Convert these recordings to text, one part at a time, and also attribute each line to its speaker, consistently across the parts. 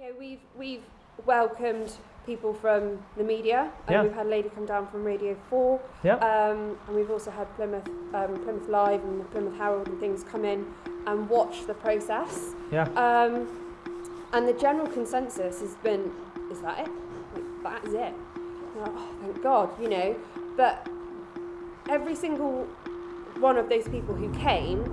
Speaker 1: Yeah, we've we've welcomed people from the media. and
Speaker 2: Yeah.
Speaker 1: We've had a lady come down from Radio Four.
Speaker 2: Yeah.
Speaker 1: Um, and we've also had Plymouth um, Plymouth Live and the Plymouth Herald and things come in and watch the process.
Speaker 2: Yeah.
Speaker 1: Um, and the general consensus has been, is that it? Like, that is it. Like, oh, thank God, you know. But every single one of those people who came,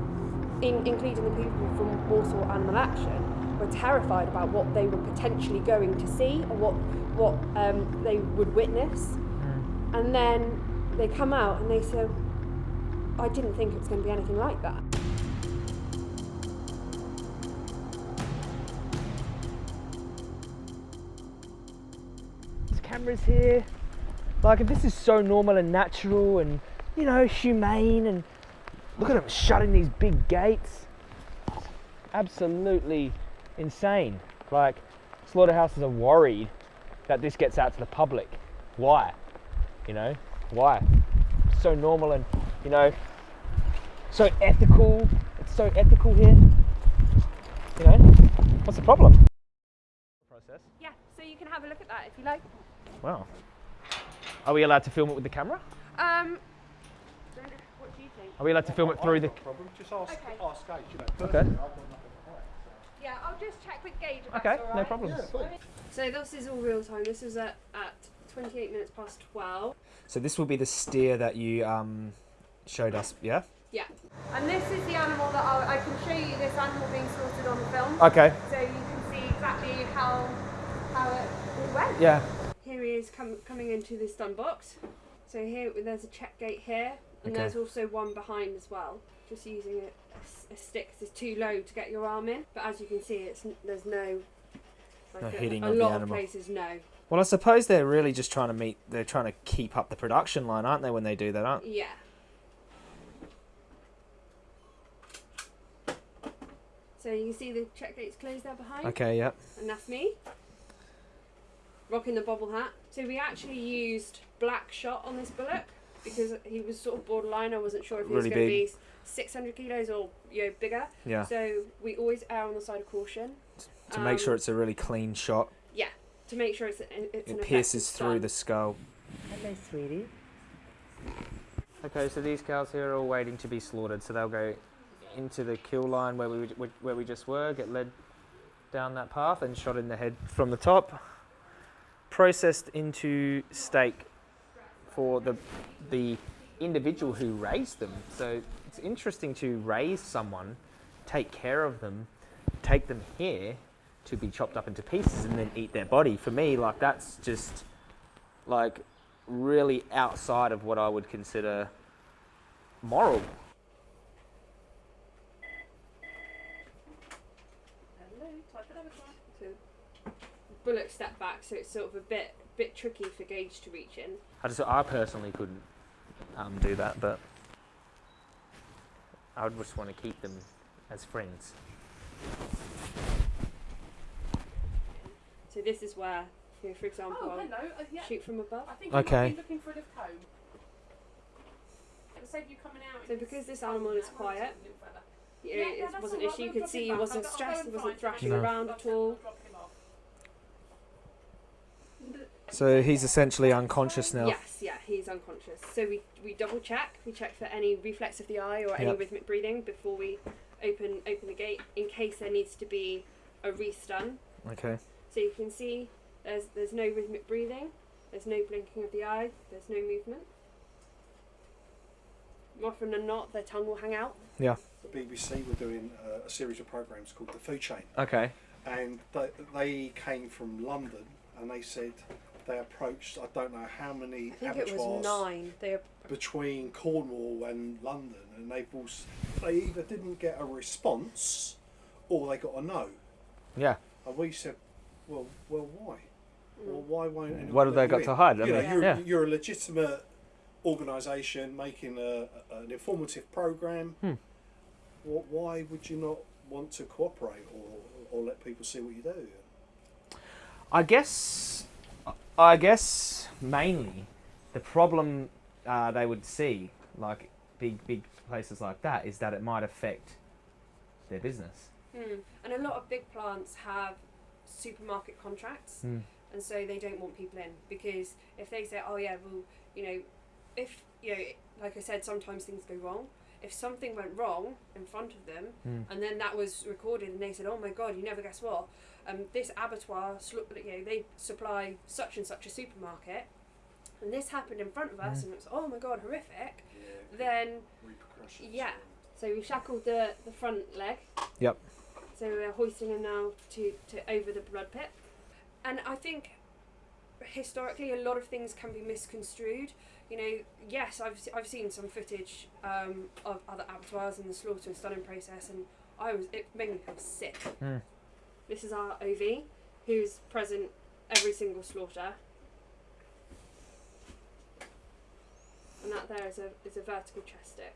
Speaker 1: in, including the people from Warsaw Animal Action, were terrified about what they were potentially going to see or what what um, they would witness. And then they come out and they say, I didn't think it was going to be anything like that.
Speaker 2: There's cameras here. Like, if this is so normal and natural and, you know, humane and look at them shutting these big gates. Absolutely insane. Like, slaughterhouses are worried that this gets out to the public. Why? You know, why? So normal and, you know, so ethical. It's so ethical here. You know, what's the problem? Process.
Speaker 1: Yeah, so you can have a look at that if you like.
Speaker 2: Wow. Are we allowed to film it with the camera?
Speaker 1: Um, what do you think?
Speaker 2: Are we allowed to film it through the?
Speaker 3: problem. Just ask,
Speaker 1: Okay.
Speaker 3: ask Gage. You know,
Speaker 2: Okay.
Speaker 3: personally, I've got nothing to hide.
Speaker 1: Yeah, I'll just check with Gage.
Speaker 2: Okay,
Speaker 1: that's
Speaker 2: no
Speaker 1: right.
Speaker 2: problems.
Speaker 3: Yeah.
Speaker 1: So this is all real time. This is at, at 28 minutes past 12.
Speaker 4: So this will be the steer that you um, showed us, yeah?
Speaker 1: Yeah. And this is the animal that I'll, I can show you this animal being slaughtered on the film.
Speaker 4: Okay.
Speaker 1: So you can see exactly how how it all went.
Speaker 4: Yeah.
Speaker 1: Here he is com- coming into the stun box. So here there's a check gate here, and
Speaker 4: Okay.
Speaker 1: there's also one behind as well. Just using a, a a stick it's too low to get your arm in. But as you can see, it's there's no like
Speaker 4: No
Speaker 1: a,
Speaker 4: hitting
Speaker 1: a
Speaker 4: of the
Speaker 1: lot of places no.
Speaker 4: Well, I suppose they're really just trying to meet. They're trying to keep up the production line, aren't they? When they do that, aren't?
Speaker 1: Yeah. So you can see the check gate's closed there behind,
Speaker 4: Okay. Yep.
Speaker 1: and that's me. Rocking the bobble hat. So we actually used black shot on this bullock because he was sort of borderline. I wasn't sure if he was
Speaker 4: Really
Speaker 1: going to be 600 kilos or you know bigger.
Speaker 4: Yeah.
Speaker 1: So we always err on the side of caution.
Speaker 4: To make sure
Speaker 1: Um,
Speaker 4: it's a really clean shot.
Speaker 1: Yeah. To make sure it's an, it's an
Speaker 4: It pierces through
Speaker 1: stun.
Speaker 4: the skull.
Speaker 2: Hello, sweetie. Okay, so these cows here are all waiting to be slaughtered, so they'll go into the kill line where we where we just were, get led down that path, and shot in the head from the top, processed into steak for the the individual who raised them. So it's interesting to raise someone, take care of them, take them here to be chopped up into pieces and then eat their body. For me, like that's just like really outside of what I would consider moral.
Speaker 1: Hello, type another So bullock step back, so it's sort of a bit bit tricky for Gage to reach in.
Speaker 2: I just I personally couldn't um, do that, but I would just want to keep them as friends.
Speaker 1: So this is where, you know, for example,
Speaker 5: Oh,
Speaker 1: I'll
Speaker 5: hello. Uh, yeah.
Speaker 1: shoot from above.
Speaker 5: I think you might
Speaker 4: Okay.
Speaker 5: be looking for a lift home. For the sake you coming out.
Speaker 1: So because this animal is quiet,
Speaker 5: it's a little further.
Speaker 1: You
Speaker 5: Yeah,
Speaker 1: know,
Speaker 5: yeah,
Speaker 1: it wasn't an issue. You could see
Speaker 5: him
Speaker 1: he wasn't
Speaker 5: I'll- I'll
Speaker 1: stressed,
Speaker 5: go
Speaker 1: he wasn't thrashing
Speaker 4: No.
Speaker 1: around at all.
Speaker 5: I'll drop him off.
Speaker 4: So he's essentially unconscious now.
Speaker 1: Yes, yeah, he's unconscious. So we, we double check. We check for any reflex of the eye or any
Speaker 4: Yep.
Speaker 1: rhythmic breathing before we open open the gate in case there needs to be a restun.
Speaker 4: Okay.
Speaker 1: So you can see there's there's no rhythmic breathing, there's no blinking of the eye, there's no movement. More often than not, their tongue will hang out. Yeah.
Speaker 3: The BBC were doing uh, a series of programs called The Food Chain,
Speaker 4: Okay.
Speaker 3: and they, they came from London, and they said they approached I don't know how many
Speaker 1: I think it was nine. They
Speaker 3: between Cornwall and London, and they all, they either didn't get a response or they got a no.
Speaker 2: Yeah.
Speaker 3: And we said, well, well, why? Well, why won't anyone
Speaker 2: What have they got
Speaker 3: in?
Speaker 2: to hide?
Speaker 3: You know,
Speaker 2: mean,
Speaker 3: you're,
Speaker 2: yeah.
Speaker 3: you're a legitimate organisation making a, a- an informative program.
Speaker 2: Hmm.
Speaker 3: Wh- Why would you not want to cooperate or, or let people see what you do?
Speaker 2: I guess, I guess mainly the problem uh, they would see, like big big places like that, is that it might affect their business.
Speaker 1: Hmm. And a lot of big plants have supermarket contracts,
Speaker 4: Mm.
Speaker 1: and so they don't want people in because if they say, "Oh yeah, well, you know, if you know, like I said, sometimes things go wrong." If something went wrong in front of them,
Speaker 4: Mm.
Speaker 1: and then that was recorded, and they said, "Oh my God, you never guess what? Um, this abattoir, you know, they supply such and such a supermarket, and this happened in front of us,
Speaker 4: Mm.
Speaker 1: and it's oh my God, horrific."
Speaker 3: Yeah.
Speaker 1: Then
Speaker 3: Repercussions.
Speaker 1: yeah. So we shackled the, the front leg.
Speaker 2: Yep.
Speaker 1: So we're hoisting him now to, to over the blood pit. And I think historically a lot of things can be misconstrued. You know, yes, I've, I've seen some footage um, of other abattoirs and the slaughter and stunning process, and I was it made me feel sick.
Speaker 4: Mm.
Speaker 1: This is our OV, who's present every single slaughter. And that there is a is a vertical chest stick.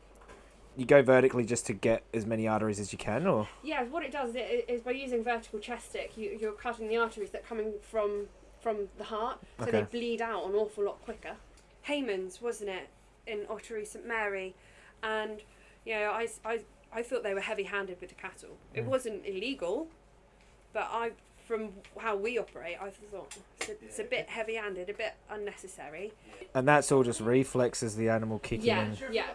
Speaker 2: You go vertically just to get as many arteries as you can, or
Speaker 1: Yeah, what it does is, is by using vertical chest stick, you, you're cutting the arteries that are coming from from the heart, so they bleed out an awful lot quicker. Hayman's, wasn't it, in Ottery St Mary, and you know, I, I, I thought they were heavy-handed with the cattle. It
Speaker 4: Mm.
Speaker 1: wasn't illegal, but I, from how we operate, I thought it's a, it's a bit heavy-handed, a bit unnecessary.
Speaker 2: and that's all just reflexes the animal kicking
Speaker 1: Yeah,
Speaker 2: in.
Speaker 1: yeah.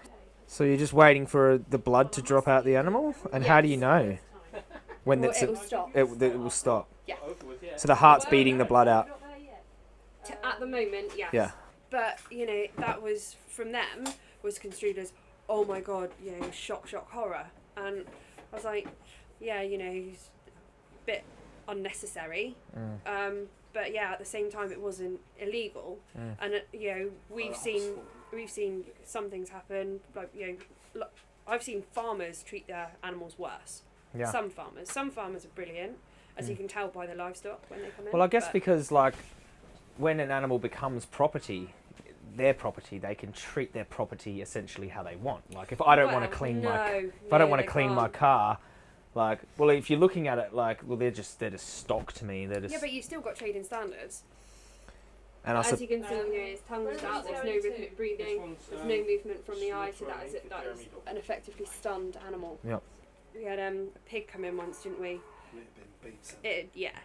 Speaker 2: So you're just waiting for the blood to drop out the animal, and how do you know when
Speaker 1: Well, it will stop.
Speaker 2: it, it will stop?
Speaker 1: Yeah.
Speaker 2: So the heart's beating the blood out.
Speaker 1: T- at the moment, yes.
Speaker 2: Yeah.
Speaker 1: But you know that was from them was construed as, oh my god, you know, shock, shock, horror, and I was like, yeah, you know, it's a bit unnecessary.
Speaker 2: Mm.
Speaker 1: Um, but yeah, at the same time, it wasn't illegal,
Speaker 2: Mm.
Speaker 1: and uh, you know, we've seen we've seen some things happen. Like you know, lo- I've seen farmers treat their animals worse.
Speaker 4: Yeah.
Speaker 1: Some farmers, some farmers are brilliant, as you
Speaker 4: Mm.
Speaker 1: can tell by the livestock when they come in.
Speaker 4: Well, I guess
Speaker 1: but-
Speaker 4: because like when an animal becomes property, their property, they can treat their property essentially how they want. Like if I don't want to clean
Speaker 1: no,
Speaker 4: my if
Speaker 1: no,
Speaker 4: I don't want to clean my
Speaker 1: can't.
Speaker 4: car, like well, if you're looking at it like well, they're just they're just stock to me. They're just
Speaker 1: Yeah, but you've still got trading standards.
Speaker 2: And I
Speaker 1: As you can see, you know, his tongue's out. There's no rhythmic breathing. There's no movement from the eye, so that is it. That is an effectively stunned animal.
Speaker 2: Yep.
Speaker 1: We had um, a pig come in once, didn't we?
Speaker 3: It had been beaten.
Speaker 1: It yeah,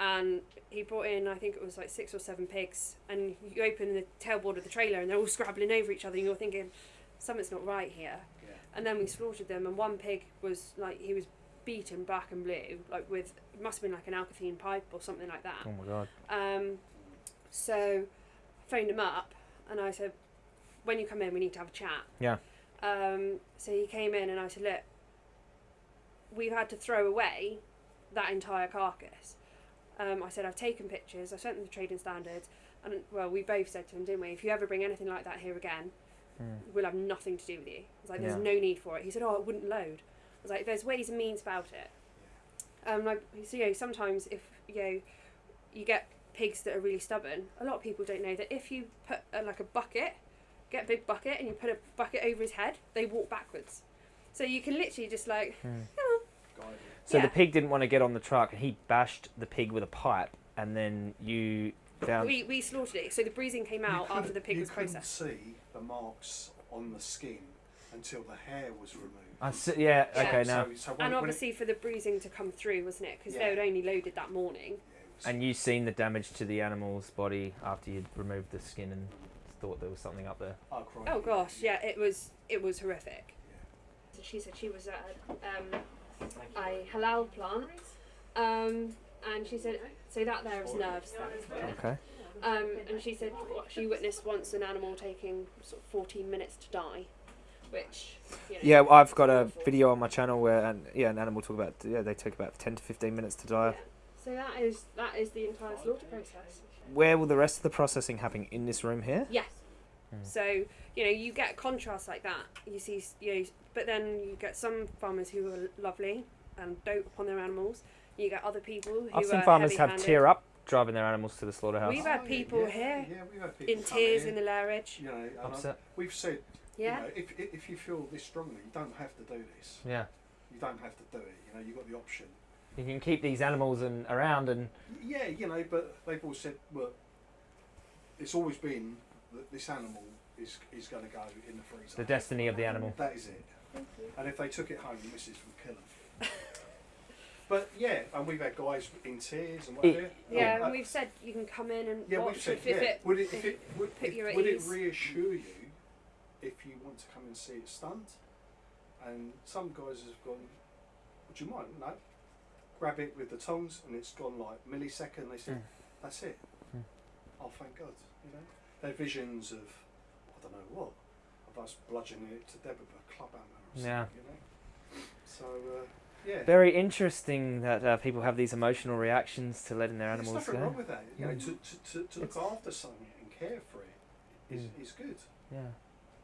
Speaker 1: and he brought in I think it was like six or seven pigs, and you open the tailboard of the trailer and they're all scrabbling over each other, and you're thinking something's not right here. And then we slaughtered them, and one pig was like he was beaten black and blue, like with it must have been like an alkathene pipe or something like that.
Speaker 4: oh my god.
Speaker 1: Um, so I phoned him up and I said, when you come in, we need to have a chat.
Speaker 4: Yeah.
Speaker 1: Um, so he came in and I said, look, we've had to throw away that entire carcass. Um, I said, I've taken pictures, I've sent them to trading standards, and well, we both said to him, didn't we? If you ever bring anything like that here again,
Speaker 4: Mm.
Speaker 1: we'll have nothing to do with you. I was like, there's
Speaker 4: Yeah.
Speaker 1: no need for it. He said, oh, it wouldn't load. I was like, there's ways and means about it. Um, like, so, you know, sometimes if, you know, you get pigs that are really stubborn, a lot of people don't know that if you put uh, like a bucket, get a big bucket and you put a bucket over his head, they walk backwards. So you can literally just like,
Speaker 4: Mm.
Speaker 3: Guided.
Speaker 4: So
Speaker 1: Yeah.
Speaker 4: the pig didn't want to get on the truck, and he bashed the pig with a pipe, and then you found.
Speaker 1: we, we slaughtered it. So the bruising came out
Speaker 3: You
Speaker 1: after the
Speaker 3: couldn't-
Speaker 1: pig
Speaker 3: you
Speaker 1: was
Speaker 3: couldn't
Speaker 1: processed.
Speaker 3: see the marks on the skin until the hair was removed.
Speaker 4: I see, yeah,
Speaker 1: Yeah.
Speaker 4: Okay. Now,
Speaker 3: So, so when,
Speaker 1: And
Speaker 3: when it-
Speaker 1: obviously for the bruising to come through, wasn't it? Because
Speaker 3: Yeah.
Speaker 1: they had only loaded that morning.
Speaker 3: yeah, it was-
Speaker 4: and you've seen the damage to the animal's body after you'd removed the skin and thought there was something up there.
Speaker 3: oh, crikey,
Speaker 1: Oh gosh, yeah, it was it was horrific.
Speaker 3: Yeah.
Speaker 1: So she said she was at um, a halal plant, um, and she said so that there is nerves. There.
Speaker 2: okay.
Speaker 1: Um, and she said she witnessed once an animal taking sort of 14 minutes to die, which you know,
Speaker 2: Yeah, I've got a video on my channel where and yeah, an animal talk about yeah they take about ten to fifteen minutes to die.
Speaker 1: Yeah. So that is that is the entire slaughter process.
Speaker 2: Where will the rest of the processing happen in this room here?
Speaker 1: Yes.
Speaker 4: Mm.
Speaker 1: So you know you get contrast like that. You see, s- you know, but then you get some farmers who are lovely and dote upon their animals. You get other people who
Speaker 4: I've seen
Speaker 1: are
Speaker 4: farmers have tear up driving their animals to the slaughterhouse.
Speaker 1: We've had
Speaker 3: Oh,
Speaker 1: people
Speaker 3: yeah,
Speaker 1: here
Speaker 3: yeah, had people
Speaker 1: in tears
Speaker 3: in,
Speaker 1: in the lairage.
Speaker 3: You know, and I-
Speaker 4: Upset.
Speaker 3: we've said,
Speaker 1: Yeah.
Speaker 3: you know, if, if if you feel this strongly, you don't have to do this.
Speaker 4: Yeah.
Speaker 3: You don't have to do it. You know, you've got the option.
Speaker 4: You can keep these animals and around and
Speaker 3: Yeah, you know, but they've all said, well, it's always been that this animal is is going to go in the freezer.
Speaker 4: the destiny of the animal.
Speaker 3: That is it. And if they took it home, the missus would kill them. But yeah, and we've had guys in tears and whatever.
Speaker 1: Yeah,
Speaker 3: Uh,
Speaker 1: and we've said you can come in and
Speaker 3: yeah,
Speaker 1: watch
Speaker 3: we've said
Speaker 1: if,
Speaker 3: yeah.
Speaker 1: it.
Speaker 3: would it, if it would, if- would it reassure you if you want to come and see it stunt? And some guys have gone, would you mind? No. Grab it with the tongs and it's gone like millisecond. They said,
Speaker 4: Mm.
Speaker 3: that's it.
Speaker 4: Mm.
Speaker 3: Oh, thank God. You know, they're visions of I don't know what of us bludgeoning it to death with a club hammer. Or something,
Speaker 4: Yeah.
Speaker 3: You know. So uh, yeah.
Speaker 2: Very interesting that uh, people have these emotional reactions to letting their
Speaker 3: There's
Speaker 2: animals
Speaker 3: nothing
Speaker 2: go.
Speaker 3: wrong with that. You know,
Speaker 4: Mm.
Speaker 3: to, to, to, to look
Speaker 4: It's-
Speaker 3: after something and care for it is,
Speaker 4: Mm.
Speaker 3: is good.
Speaker 4: Yeah.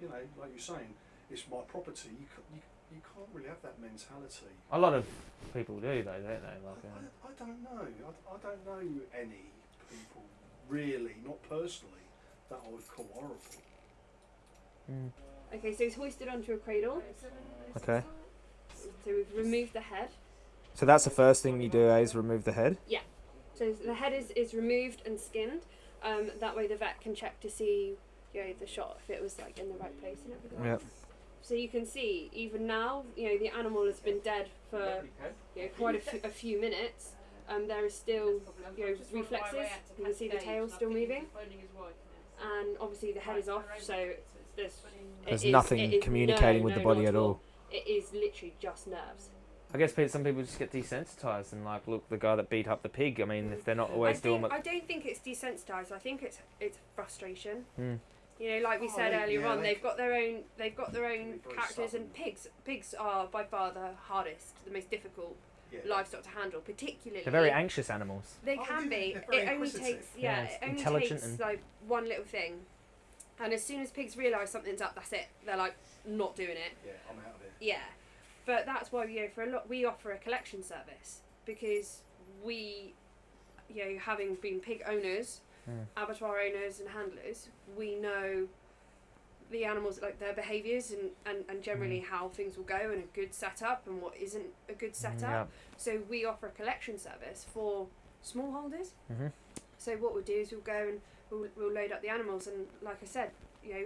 Speaker 3: You know, like you're saying, it's my property. You, ca- you, you can't really have that mentality.
Speaker 4: A lot of people do though, don't they? Like,
Speaker 3: I,
Speaker 4: uh,
Speaker 3: I, I don't know. I, I don't know any people really, not personally, that I would call horrible.
Speaker 4: mm.
Speaker 1: Okay, so he's hoisted onto a cradle.
Speaker 2: Okay.
Speaker 1: So we've removed the head.
Speaker 2: So that's the first thing you do, eh, is remove the head. Yeah.
Speaker 1: So the head is, is removed and skinned. Um, that way the vet can check to see, you know, the shot if it was like in the right place and everything.
Speaker 2: Yep.
Speaker 1: So you can see even now, you know, the animal has been dead for you know, quite a few, a few minutes. Um, there is still you know, reflexes. You can see the tail still moving, and obviously the head is off. So there's
Speaker 2: There's
Speaker 1: is-
Speaker 2: nothing
Speaker 1: is-
Speaker 2: communicating
Speaker 1: no,
Speaker 2: with the body
Speaker 1: not
Speaker 2: at all.
Speaker 1: It is literally just nerves.
Speaker 4: I guess some people just get desensitized and like, look, the guy that beat up the pig. I mean, if they're not
Speaker 1: I,
Speaker 4: always doing
Speaker 1: think,
Speaker 4: what.
Speaker 1: I don't think it's desensitized. I think it's it's frustration.
Speaker 4: Mm.
Speaker 1: You know, like we
Speaker 3: Oh,
Speaker 1: said
Speaker 3: they-
Speaker 1: earlier
Speaker 3: yeah,
Speaker 1: on,
Speaker 3: they-
Speaker 1: they've got their own they've got their own
Speaker 3: can be very
Speaker 1: characters, and pigs pigs are by far the hardest, the most difficult
Speaker 3: Yeah.
Speaker 1: livestock to handle, particularly.
Speaker 4: They're very anxious animals.
Speaker 1: They
Speaker 3: Oh,
Speaker 1: can
Speaker 3: yeah,
Speaker 1: be. It only takes yeah,
Speaker 4: Yeah,
Speaker 1: it only takes
Speaker 4: and-
Speaker 1: like one little thing, and as soon as pigs realise something's up, that's it. They're like not doing it.
Speaker 3: Yeah, I'm out of it.
Speaker 1: Yeah, but that's why you know for a lot we offer a collection service because we, you know, having been pig owners,
Speaker 4: Mm.
Speaker 1: abattoir owners and handlers, we know the animals like their behaviours and, and, and generally how things will go and a good setup and what isn't a good setup.
Speaker 4: Yeah.
Speaker 1: So we offer a collection service for smallholders.
Speaker 4: hmm
Speaker 1: So what we'll do is we'll go and we'll, we'll load up the animals and like I said, you know,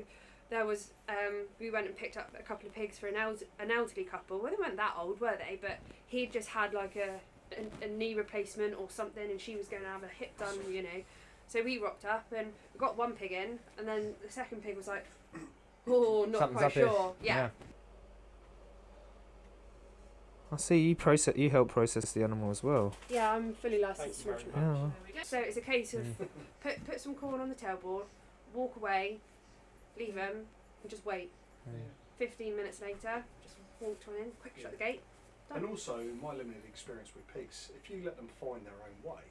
Speaker 1: there was um, we went and picked up a couple of pigs for an, eld- an elderly couple. Well, they weren't that old, were they? But he'd just had like a, a, a knee replacement or something, and she was going to have a hip done, you know. So we rocked up and we got one pig in, and then the second pig was like, "Oh, not
Speaker 4: Something's
Speaker 1: quite sure." Yeah.
Speaker 2: I see you process. You help process the animal as well.
Speaker 1: yeah, I'm fully licensed.
Speaker 3: Thank you
Speaker 2: Yeah.
Speaker 1: So it's a case of put put some corn on the tailboard, walk away, leave them, and just wait.
Speaker 4: Mm.
Speaker 1: Fifteen minutes later, just walked on in, quick shut the gate. Done.
Speaker 3: And also, in my limited experience with pigs, if you let them find their own way,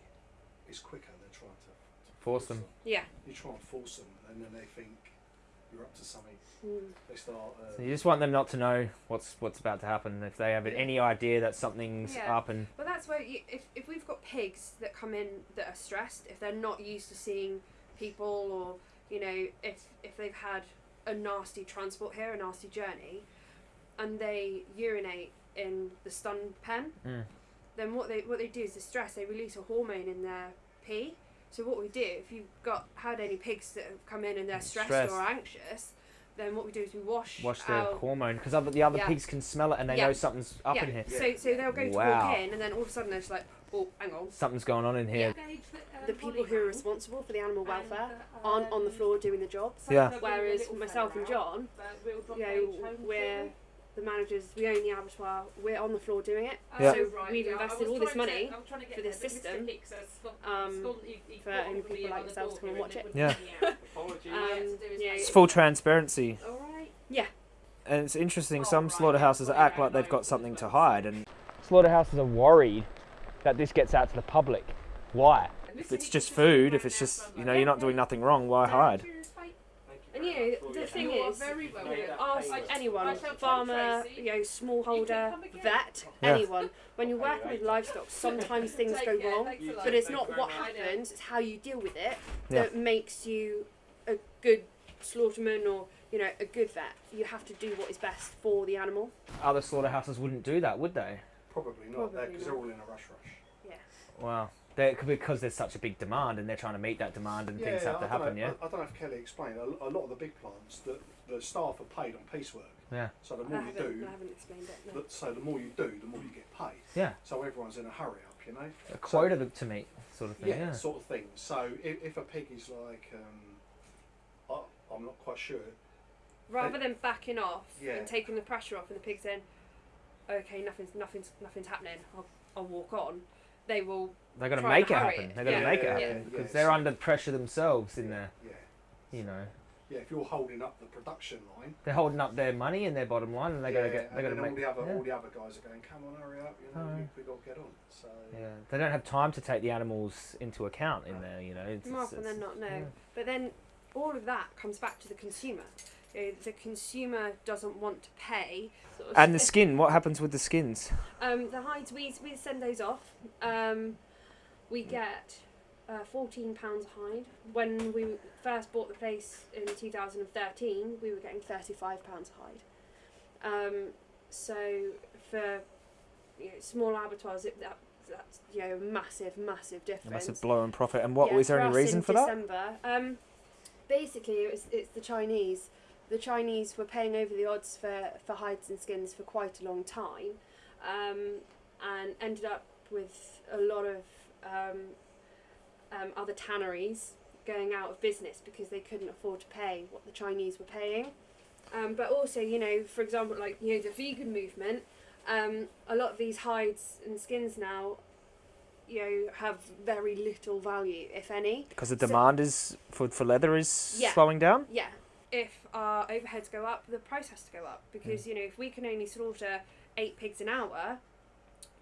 Speaker 3: it's quicker than trying to, to
Speaker 4: Force them.
Speaker 1: Yeah.
Speaker 3: You try and force them, and then they think you're up to something.
Speaker 1: Mm.
Speaker 3: They start. Uh,
Speaker 4: So you just want them not to know what's what's about to happen. If they have any idea that something's
Speaker 1: Yeah.
Speaker 4: up and
Speaker 1: But that's where you, if if we've got pigs that come in that are stressed, if they're not used to seeing people, or you know, if if they've had a nasty transport here, a nasty journey, and they urinate in the stun pen,
Speaker 4: mm.
Speaker 1: then what they what they do is the stress they release a hormone in their pee. So what we do if you've got had any pigs that have come in and they're stressed,
Speaker 4: Stressed.
Speaker 1: or anxious, then what we do is we wash
Speaker 4: wash the
Speaker 1: out.
Speaker 4: hormone because other, the other
Speaker 1: Yeah.
Speaker 4: pigs can smell it and they
Speaker 1: Yeah.
Speaker 4: know something's up
Speaker 1: yeah.
Speaker 4: in here.
Speaker 1: So so they'll go to
Speaker 4: Wow.
Speaker 1: walk in and then all of a sudden they're just like, oh, hang on.
Speaker 4: Something's going on in here.
Speaker 1: The people who are responsible for the animal welfare aren't on the floor doing the job.
Speaker 2: Yeah.
Speaker 1: Whereas myself and John, you know, we're the managers, we own the abattoir, we're on the floor doing it.
Speaker 2: Yeah.
Speaker 1: So we've invested all this money for this system um, for only people like yourselves to come and watch it.
Speaker 2: Yeah.
Speaker 1: Um, yeah,
Speaker 2: It's full transparency,
Speaker 1: Alright. Yeah.
Speaker 2: and it's interesting. Some slaughterhouses act like they've got something to hide, and
Speaker 4: Slaughterhouses are worried that this gets out to the public. Why?
Speaker 2: if it's just food, if it's just you know you're not doing nothing wrong, why hide?
Speaker 1: And you know, the thing is, ask anyone, farmer, you know, smallholder, vet,
Speaker 2: Yeah.
Speaker 1: anyone. When you're working with livestock, sometimes things go wrong, but it's not what happens; it's how you deal with it that makes you a good slaughterman or you know a good vet. You have to do what is best for the animal.
Speaker 4: Other slaughterhouses wouldn't do that, would they?
Speaker 3: probably not, because they're
Speaker 1: not.
Speaker 3: all in a rush rush. Yes.
Speaker 4: Wow. They, because there's such a big demand and they're trying to meet that demand and things have to
Speaker 3: I
Speaker 4: happen,
Speaker 3: know,
Speaker 4: yeah?
Speaker 3: I, I don't know if Kelly explained. A, a lot of the big plants, that the staff are paid on piecework.
Speaker 4: Yeah.
Speaker 3: So the
Speaker 1: I
Speaker 3: more you do,
Speaker 1: I haven't explained it. No.
Speaker 3: the, so the more you do, the more you get paid.
Speaker 4: Yeah.
Speaker 3: So everyone's in a hurry up, you know.
Speaker 4: A quota to- to meet, sort of thing.
Speaker 3: Yeah,
Speaker 4: Yeah.
Speaker 3: sort of thing. So if, if a pig is like, um, I, I'm not quite sure.
Speaker 1: Rather than backing off
Speaker 3: Yeah.
Speaker 1: and taking the pressure off, and the pig saying, "Okay, nothing's nothing's nothing's happening. I'll, I'll walk on." They will.
Speaker 4: They're gonna
Speaker 1: try and
Speaker 4: make it
Speaker 1: hurry
Speaker 4: happen.
Speaker 1: it.
Speaker 4: They're gonna
Speaker 1: Yeah.
Speaker 4: make it happen because
Speaker 3: yeah.
Speaker 4: they're under pressure themselves in there.
Speaker 3: Yeah.
Speaker 4: You know,
Speaker 3: Yeah, if you're holding up the production line,
Speaker 4: they're holding up their money and their bottom line, and they're gonna get. They're
Speaker 3: and
Speaker 4: gonna
Speaker 3: then
Speaker 4: make.
Speaker 3: all the other
Speaker 4: yeah.
Speaker 3: all the other guys are going, "Come on, hurry up! You know,
Speaker 4: Oh,
Speaker 3: we,
Speaker 4: yeah.
Speaker 3: we got to get on." So
Speaker 4: Yeah, they don't have time to take the animals into account in there. You know, it's,
Speaker 1: More
Speaker 4: it's-
Speaker 1: often than not, no.
Speaker 4: yeah.
Speaker 1: But then all of that comes back to the consumer. You know, the consumer doesn't want to pay. Sort of
Speaker 2: And the skin. What happens with the skins?
Speaker 1: Um, the hides we we send those off. Um, we get uh, fourteen pounds a hide. When we first bought the place in two thousand and thirteen, we were getting thirty five pounds a hide. Um, so for you know, small abattoirs, it, that, that's you know a massive, massive
Speaker 2: A
Speaker 1: difference.
Speaker 2: massive blow in profit. And what
Speaker 1: Yeah,
Speaker 2: was there any reason
Speaker 1: in
Speaker 2: for that?
Speaker 1: December, Um, basically, it was, it's the Chinese. The Chinese were paying over the odds for, for hides and skins for quite a long time, um, and ended up with a lot of um, um, other tanneries going out of business because they couldn't afford to pay what the Chinese were paying. Um, but also, you know, for example, like you know the vegan movement, um, a lot of these hides and skins now, you know, have very little value, if any.
Speaker 2: Because the
Speaker 1: So-
Speaker 2: demand is for, for leather is
Speaker 1: Yeah.
Speaker 2: slowing down.
Speaker 1: Yeah. If our overheads go up, the price has to go up because mm. you know if we can only slaughter eight pigs an hour,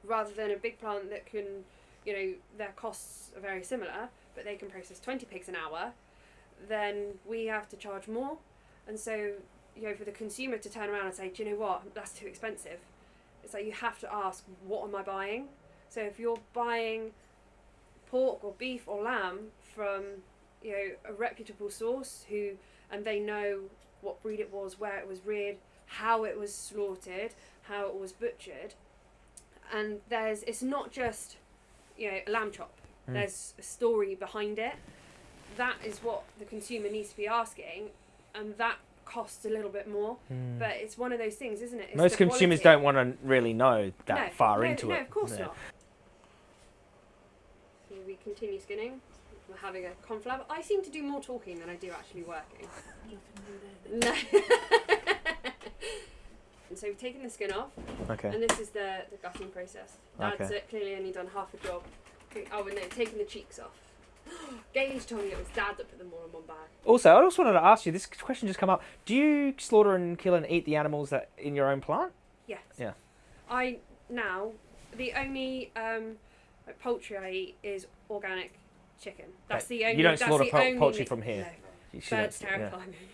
Speaker 1: rather than a big plant that can, you know, their costs are very similar, but they can process twenty pigs an hour, then we have to charge more, and so you know for the consumer to turn around and say, do you know what, that's too expensive. It's like you have to ask, what am I buying? So if you're buying pork or beef or lamb from you know a reputable source who and they know what breed it was, where it was reared, how it was slaughtered, how it was butchered, and there's it's not just you know a lamb chop.
Speaker 2: Mm.
Speaker 1: There's a story behind it. That is what the consumer needs to be asking, and that costs a little bit more. But it's one of those things, isn't it? It's.
Speaker 2: Most consumers don't want to really know that
Speaker 1: no,
Speaker 2: far
Speaker 1: no,
Speaker 2: into
Speaker 1: no,
Speaker 2: it.
Speaker 1: of course
Speaker 2: Yeah.
Speaker 1: not. So we continue skinning. We're having a conflab. I seem to do more talking than I do actually working. No. and so we've taken the skin off,
Speaker 2: Okay.
Speaker 1: and this is the, the gutting process. Dad's
Speaker 2: Okay.
Speaker 1: uh, clearly only done half a job. Oh, and no, taking the cheeks off. Gage told me it was Dad that put them all in one bag.
Speaker 2: Also, I just wanted to ask you. This question just come up. Do you slaughter and kill and eat the animals that in your own plant?
Speaker 1: Yes.
Speaker 2: Yeah.
Speaker 1: I now the only um, poultry I eat is organic chicken. That's the only.
Speaker 2: You don't slaughter
Speaker 1: only
Speaker 2: poultry from here?
Speaker 1: No. Birds
Speaker 2: yeah.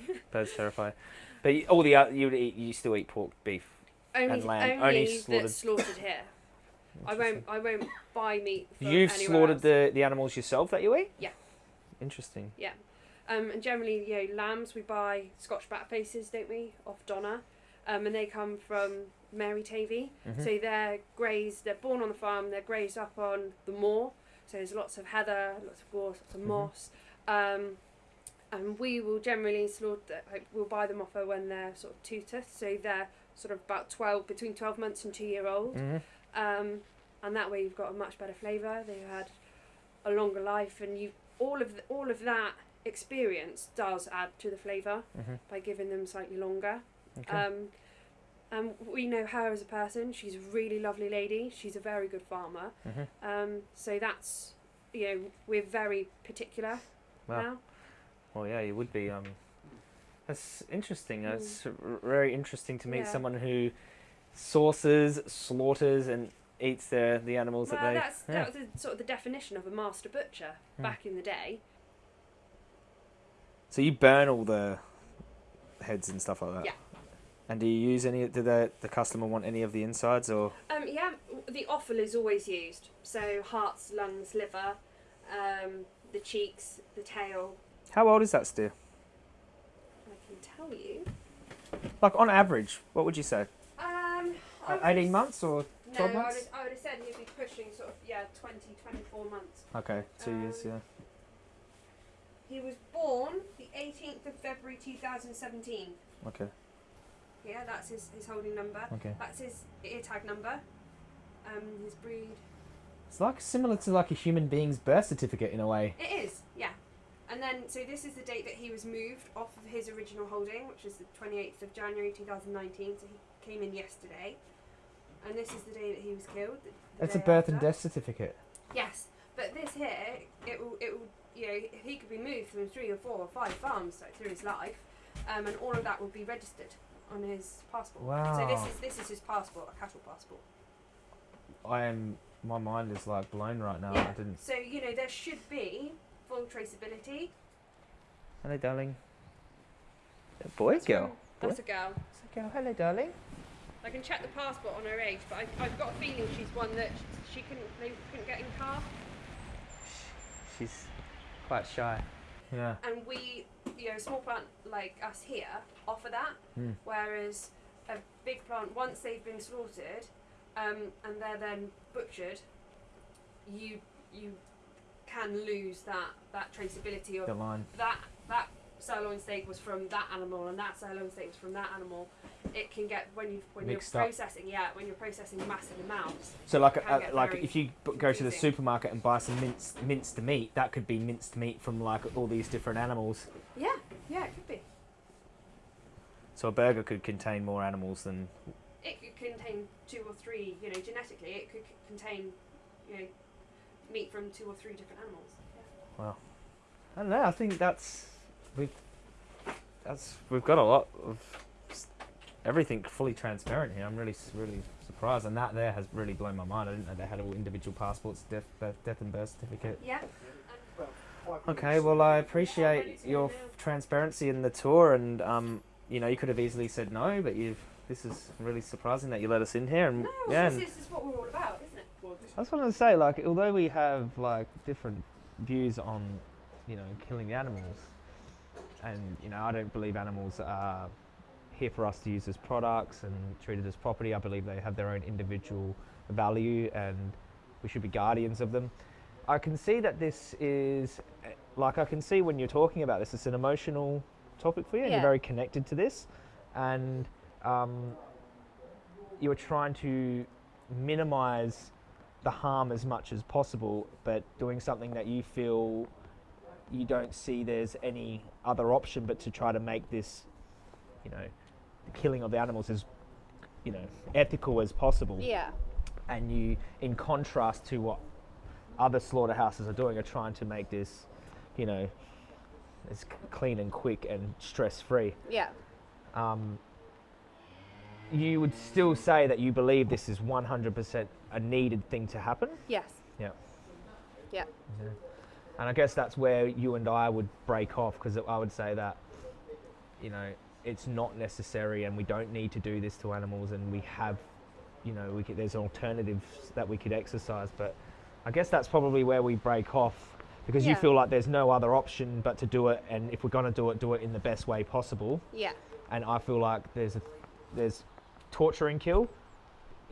Speaker 1: me.
Speaker 2: Birds terrify. But all the other, you eat. You still eat pork, beef.
Speaker 1: only
Speaker 2: lamb,
Speaker 1: only,
Speaker 2: only slaughtered.
Speaker 1: slaughtered here. I won't. I won't buy meat. From
Speaker 2: You've slaughtered
Speaker 1: else.
Speaker 2: the, the animals yourself that you eat.
Speaker 1: Yeah.
Speaker 2: Interesting. Yeah.
Speaker 1: Um, and generally, you know, lambs we buy Scotch Blackfaces, don't we, off Donna, um, and they come from Mary Tavy.
Speaker 2: Mhm.
Speaker 1: So they're grazed. They're born on the farm. They're grazed up on the moor. So there's lots of heather, lots of gorse, lots of
Speaker 2: Mhm.
Speaker 1: moss. Um, and we will generally slaughter. Like, we'll buy them off her when they're sort of two. So they're sort of about twelve, between twelve months and two year old.
Speaker 2: Mhm.
Speaker 1: Um, and that way you've got a much better flavour. They've had a longer life, and you all of the, all of that experience does add to the flavour
Speaker 2: Mhm.
Speaker 1: by giving them slightly longer.
Speaker 2: Okay.
Speaker 1: Um, and we know her as a person. She's a really lovely lady. She's a very good farmer.
Speaker 2: Mhm.
Speaker 1: Um, so that's you know we're very particular
Speaker 2: Wow.
Speaker 1: now.
Speaker 2: Well, yeah, you would be. Um, that's interesting. That's r- very interesting to meet
Speaker 1: Mm. Yeah.
Speaker 2: someone who sources, slaughters, and eats the the animals
Speaker 1: Well,
Speaker 2: that they.
Speaker 1: that's
Speaker 2: yeah.
Speaker 1: that was the, sort of the definition of a master butcher
Speaker 2: Hmm.
Speaker 1: back in the day.
Speaker 2: So you burn all the heads and stuff like that.
Speaker 1: Yeah.
Speaker 2: And do you use any? Do the the customer want any of the insides or?
Speaker 1: Um, yeah, the offal is always used. So hearts, lungs, liver, um, the cheeks, the tail.
Speaker 2: How old is that steer?
Speaker 1: I can tell you.
Speaker 2: Like on average, what would you say?
Speaker 1: Um,
Speaker 2: Uh, Eighteen months or
Speaker 1: No,
Speaker 2: 12
Speaker 1: I
Speaker 2: months?
Speaker 1: would, I would have said he'd be pushing sort of yeah 20, 24 months.
Speaker 2: okay, two years,
Speaker 1: Um,
Speaker 2: yeah.
Speaker 1: He was born the 18th of February 2017.
Speaker 2: Okay.
Speaker 1: Here. That's his, his holding number.
Speaker 2: Okay.
Speaker 1: That's his ear tag number. Um, his breed.
Speaker 2: It's like similar to like a human being's birth certificate in a way.
Speaker 1: It is, yeah. And then, so this is the date that he was moved off of his original holding, which is the 28th of January 2019. So he came in yesterday. And this is the day that he was killed. the- the
Speaker 2: It's a birth and death certificate.
Speaker 1: Yes, but this here, it will, it will, you know, he could be moved from three or four or five farms like, through his life, um, and all of that will be registered on his passport. Wow. So this is this is his passport, a cattle passport.
Speaker 2: I am. My mind is like blown right now.
Speaker 1: Yeah.
Speaker 2: I didn't.
Speaker 1: So you know there should be full traceability.
Speaker 2: Hello, darling. A boy,
Speaker 1: That's
Speaker 2: girl.
Speaker 1: That's a girl.
Speaker 2: It's a girl. Hello, darling.
Speaker 1: I can check the passport on her age, but I, I've got a feeling she's one that she couldn't they couldn't get in car.
Speaker 2: She's quite shy. Yeah.
Speaker 1: and we, you know, a small plant like us here offer that,
Speaker 2: Hmm.
Speaker 1: whereas a big plant, once they've been slaughtered, um, and they're then butchered, you you can lose that that traceability of
Speaker 2: The line.
Speaker 1: that that sirloin steak was from that animal and that sirloin steak was from that animal. It can get when you when
Speaker 2: Mixed
Speaker 1: you're
Speaker 2: up.
Speaker 1: processing, yeah, when you're processing massive amounts.
Speaker 2: So like, a, like if you b- go to the supermarket and buy some minced minced meat, that could be minced meat from like all these different animals.
Speaker 1: Yeah, yeah, it could be.
Speaker 2: So a burger could contain more animals than.
Speaker 1: it could contain two or three, you know, genetically, it could contain, you know, meat from two or three different animals. Yeah.
Speaker 2: I don't know. I think that's we've that's we've got a lot of everything fully transparent here. I'm really really surprised, and that there has really blown my mind. I didn't know they had all individual passports, death, birth, death and birth certificate.
Speaker 1: Yeah.
Speaker 2: Okay, well I appreciate your
Speaker 1: go now.
Speaker 2: f- transparency in the tour, and um, you know you could have easily said no, but you've. This is really surprising that you let us in here, and
Speaker 1: No,
Speaker 2: yeah.
Speaker 1: this
Speaker 2: and
Speaker 1: is, this is what we're all about, isn't it?
Speaker 3: Well, this
Speaker 2: I just wanted to say, like, although we have like different views on, you know, killing the animals, and you know, I don't believe animals are here for us to use as products and treated as property. I believe they have their own individual value, and we should be guardians of them. I can see that this is, like, I can see when you're talking about this, it's an emotional topic for you, and
Speaker 1: Yeah.
Speaker 2: you're very connected to this, and um, you are trying to minimize the harm as much as possible, but doing something that you feel you don't see there's any other option but to try to make this, you know, the killing of the animals as, you know, ethical as possible.
Speaker 1: Yeah.
Speaker 2: And you, in contrast to what other slaughterhouses are doing, are trying to make this, you know, as clean and quick and stress free
Speaker 1: Yeah.
Speaker 2: um, you would still say that you believe this is 100% a needed thing to happen.
Speaker 1: Yes.
Speaker 2: Yeah.
Speaker 1: Yeah.
Speaker 2: And I guess that's where you and I would break off because I would say that, you know, it's not necessary and we don't need to do this to animals and we have, you know, we could, there's alternatives that we could exercise. But I guess that's probably where we break off because you feel like there's no other option but to do it. And if we're going to do it, do it in the best way possible
Speaker 1: Yeah.
Speaker 2: and I feel like there's a, there's torture and kill,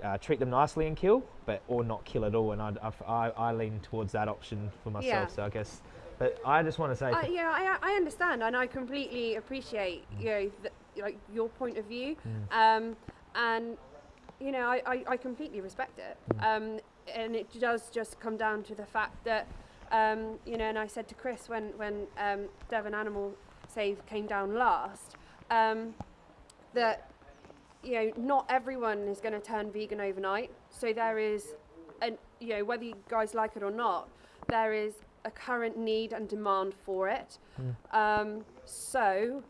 Speaker 2: uh, treat them nicely and kill, but or not kill at all. And I, I, I lean towards that option for myself.
Speaker 1: Yeah.
Speaker 2: So I guess, but I just want to say,
Speaker 1: I, yeah, I, I understand, and I completely appreciate you know the, like your point of view,
Speaker 2: Mm.
Speaker 1: um, and you know I, I, I completely respect it, um, and it does just come down to the fact that um, you know, and I said to Chris when when um, Devon Animal Save came down last, um, that you know not everyone is going to turn vegan overnight, so there is, an you know whether you guys like it or not, there is a current need and demand for it. Um, so,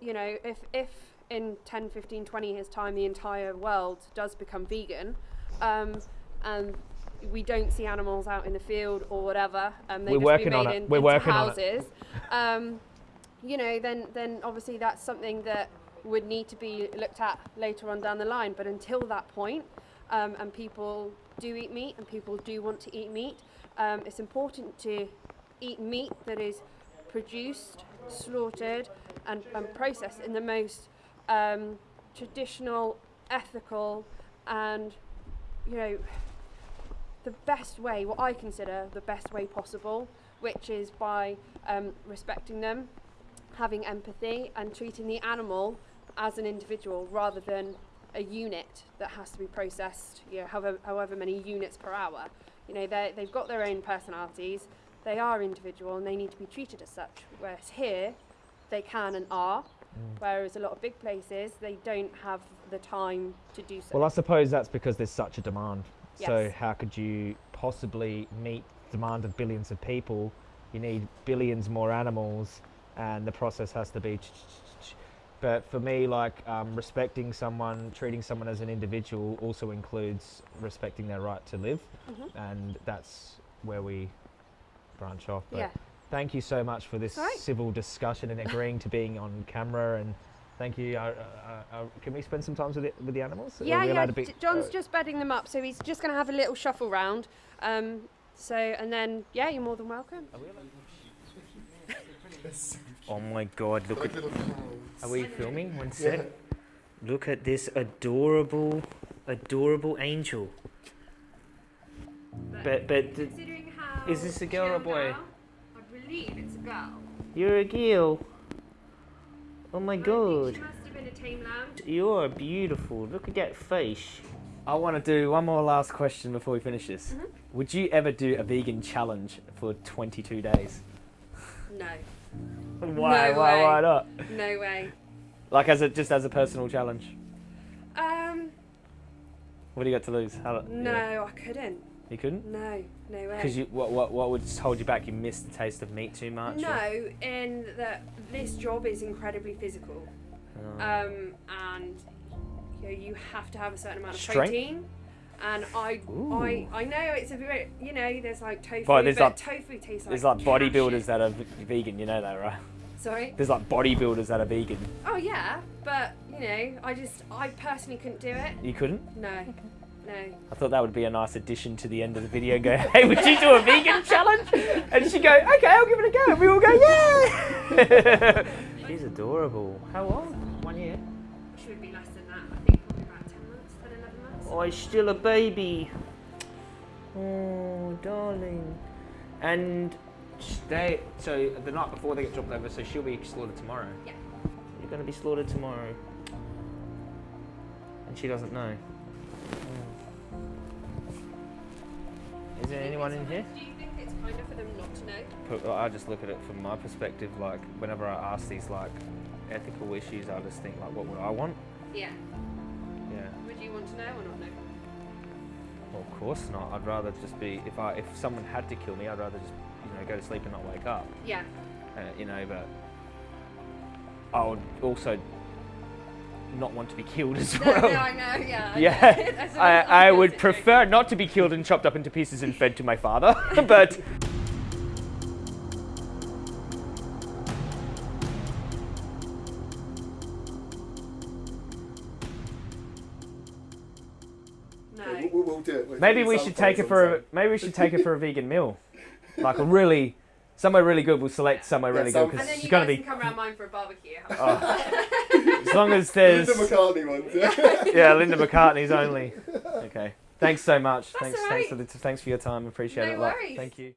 Speaker 1: you know, if, if in 10, 15, 20 years' time the entire world does become vegan, um, and we don't see animals out in the field or whatever, and they
Speaker 2: We're
Speaker 1: just
Speaker 2: working
Speaker 1: be made
Speaker 2: on it.
Speaker 1: in,
Speaker 2: We're
Speaker 1: into
Speaker 2: working on it.
Speaker 1: houses, um, you know, then then obviously that's something that would need to be looked at later on down the line. But until that point, um, and people do eat meat, and people do want to eat meat, um, it's important to eat meat that is produced, slaughtered, and, and processed in the most um, traditional, ethical, and you know the best way, what I consider the best way possible, which is by um, respecting them, having empathy, and treating the animal as an individual rather than a unit that has to be processed, you know, however, however many units per hour. You know, they they've got their own personalities, they are individual and they need to be treated as such. Whereas here, they can and are,
Speaker 6: Mm.
Speaker 1: whereas a lot of big places, they don't have the time to do so.
Speaker 6: Well, I suppose that's because there's such a demand. So how could you possibly meet demand of billions of people? You need billions more animals, and the process has to be. But for me, like um, respecting someone, treating someone as an individual, also includes respecting their right to live,
Speaker 1: Mhm.
Speaker 6: and that's where we branch off. But
Speaker 1: yeah.
Speaker 6: thank you so much for this
Speaker 1: All right.
Speaker 6: civil discussion and agreeing to being on camera and. Thank you. Uh, uh, uh, can we spend some time with the, with the animals?
Speaker 1: Yeah, yeah.
Speaker 6: be-
Speaker 1: John's
Speaker 6: uh,
Speaker 1: just bedding them up, so he's just going to have a little shuffle round. Um, so, and then, yeah, you're more than welcome.
Speaker 2: Oh my god, look at. Are we filming one sec?
Speaker 4: Yeah.
Speaker 2: Look at this adorable, adorable angel. But, but, th-
Speaker 1: Considering how
Speaker 2: Is this a girl or a boy?
Speaker 1: out, I believe it's a girl.
Speaker 2: you're a girl. Oh my
Speaker 1: I
Speaker 2: god.
Speaker 1: she must have been a tame lamb.
Speaker 2: You're beautiful. Look at that face. I want to do one more last question before we finish this.
Speaker 1: Mhm.
Speaker 2: Would you ever do a vegan challenge for 22 days?
Speaker 1: No,
Speaker 2: Why?
Speaker 1: No
Speaker 2: why?
Speaker 1: way.
Speaker 2: Why not?
Speaker 1: no way.
Speaker 2: Like as a just as a personal challenge.
Speaker 1: Um,
Speaker 2: What do you got to lose? How,
Speaker 1: no,
Speaker 2: yeah.
Speaker 1: I couldn't.
Speaker 2: You couldn't?
Speaker 1: No, no way.
Speaker 2: Because you what, what what would hold you back? You missed the taste of meat too much. or-
Speaker 1: No, in that this job is incredibly physical,
Speaker 2: Oh.
Speaker 1: um, and you know you have to have a certain amount of
Speaker 2: Strength?
Speaker 1: protein. And I,
Speaker 2: Ooh.
Speaker 1: I, I know it's a bit, you know, there's like tofu,
Speaker 2: But there's
Speaker 1: but
Speaker 2: like-
Speaker 1: tofu tastes like
Speaker 2: There's like bodybuilders that are vegan. You know that, right?
Speaker 1: Sorry.
Speaker 2: There's like bodybuilders that are vegan.
Speaker 1: Oh yeah, but you know, I just, I personally couldn't do it.
Speaker 2: You couldn't?
Speaker 1: No, no.
Speaker 2: I thought that would be a nice addition to the end of the video. And go, hey, would you do a vegan challenge? And she'd go, okay, I'll give it a go. And we all go, yeah. She's adorable. How old? One year.
Speaker 1: 11 months.
Speaker 2: Oh, he's still a baby. Oh, darling. And they so the night before they get dropped over, so she'll be slaughtered tomorrow.
Speaker 1: Yeah.
Speaker 2: You're gonna be slaughtered tomorrow. And she doesn't know. Hmm. Is there anyone in here?
Speaker 1: Do you think it's kind of for them not to know?
Speaker 2: I just look at it from my perspective. Like whenever I ask these like ethical issues, I just think like, what would I want?
Speaker 1: Yeah.
Speaker 2: Yeah.
Speaker 1: Would you want to know or not know?
Speaker 2: Well, of course not. I'd rather just be if I if someone had to kill me, I'd rather just you know go to sleep and not wake up.
Speaker 1: Yeah.
Speaker 2: Uh, you know, but I would also not want to be killed as
Speaker 1: No,
Speaker 2: well.
Speaker 1: no, I know. Yeah. I
Speaker 2: yeah,
Speaker 1: know. That's a-
Speaker 2: I, I would prefer not to be killed and chopped up into pieces and fed to my father, but. Maybe we should take
Speaker 4: photos
Speaker 2: it for a maybe we should take it for a vegan meal, like a really somewhere really good. We'll select somewhere
Speaker 4: Yeah,
Speaker 2: really
Speaker 4: some-
Speaker 2: good because
Speaker 1: And then
Speaker 2: it's
Speaker 1: you
Speaker 2: gonna
Speaker 1: guys
Speaker 2: be
Speaker 1: can come around mine for a barbecue.
Speaker 2: Oh. as long as there's
Speaker 4: Linda McCartney ones. Yeah.
Speaker 2: yeah Linda McCartney's only. Okay, thanks so much.
Speaker 1: That's
Speaker 2: thanks
Speaker 1: all
Speaker 2: thanks for the, thanks for your time. Appreciate
Speaker 1: No
Speaker 2: it a lot.
Speaker 1: worries.
Speaker 2: Thank you.